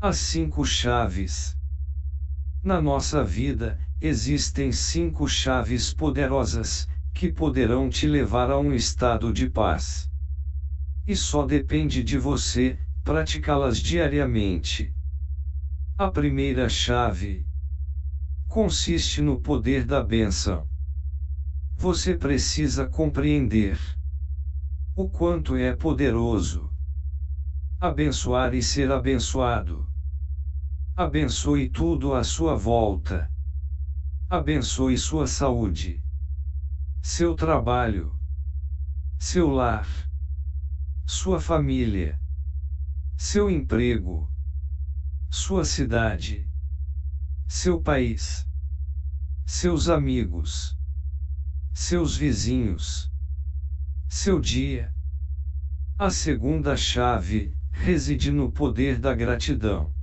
As cinco chaves. Na nossa vida, existem cinco chaves poderosas, que poderão te levar a um estado de paz. E só depende de você, praticá-las diariamente. A primeira chave consiste no poder da bênção. Você precisa compreender o quanto é poderoso abençoar e ser abençoado. Abençoe tudo à sua volta. Abençoe sua saúde, seu trabalho, seu lar, sua família. Seu emprego, sua cidade, seu país, seus amigos, seus vizinhos, seu dia. A segunda chave reside no poder da gratidão.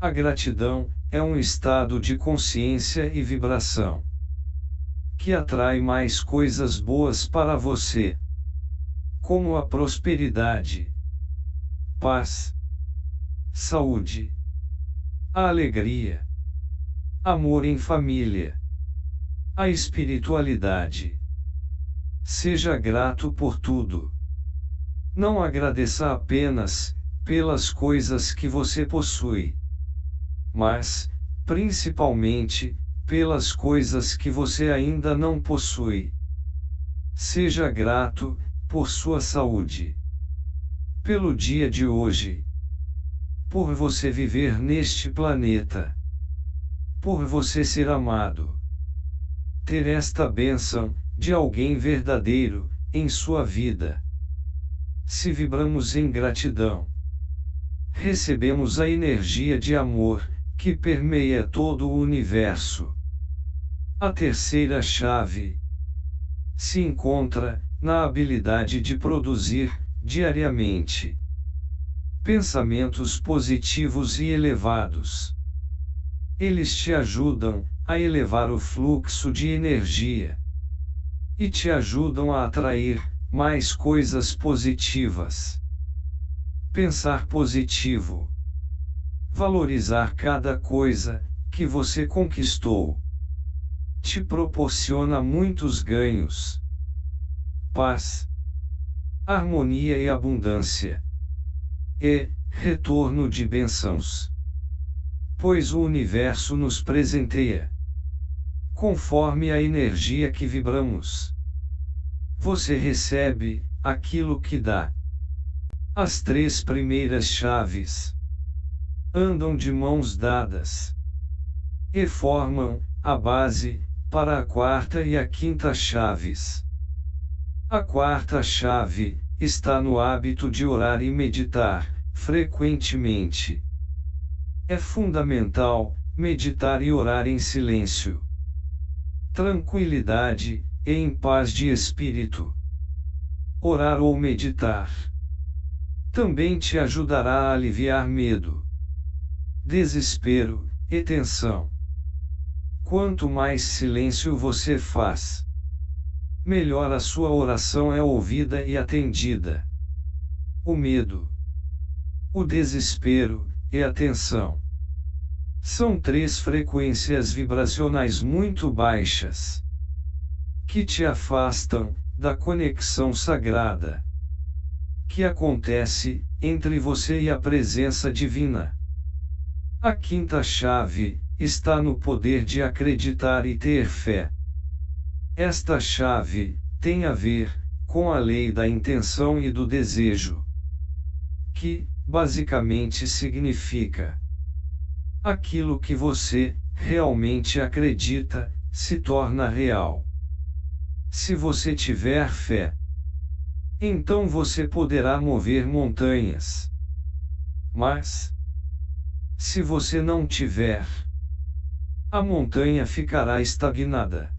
A gratidão é um estado de consciência e vibração que atrai mais coisas boas para você, como a prosperidade paz, saúde, alegria, amor em família, a espiritualidade. Seja grato por tudo. Não agradeça apenas pelas coisas que você possui, mas, principalmente, pelas coisas que você ainda não possui. Seja grato por sua saúde pelo dia de hoje. Por você viver neste planeta. Por você ser amado. Ter esta bênção, de alguém verdadeiro, em sua vida. Se vibramos em gratidão, recebemos a energia de amor, que permeia todo o universo. A terceira chave se encontra na habilidade de produzir diariamente. Pensamentos positivos e elevados. Eles te ajudam a elevar o fluxo de energia e te ajudam a atrair mais coisas positivas. Pensar positivo. Valorizar cada coisa que você conquistou. Te proporciona muitos ganhos. Paz, harmonia e abundância. E, retorno de bênçãos. Pois o universo nos presenteia. Conforme a energia que vibramos. Você recebe aquilo que dá. As três primeiras chaves andam de mãos dadas e formam a base para a quarta e a quinta chaves. A quarta chave está no hábito de orar e meditar, frequentemente. É fundamental meditar e orar em silêncio, tranquilidade e em paz de espírito. Orar ou meditar também te ajudará a aliviar medo, desespero e tensão. Quanto mais silêncio você faz, melhor a sua oração é ouvida e atendida. O medo, o desespero e a tensão são três frequências vibracionais muito baixas que te afastam da conexão sagrada que acontece entre você e a presença divina. A quinta chave está no poder de acreditar e ter fé. Esta chave tem a ver com a lei da intenção e do desejo, que, basicamente, significa aquilo que você realmente acredita se torna real. Se você tiver fé, então você poderá mover montanhas. Mas, se você não tiver, a montanha ficará estagnada.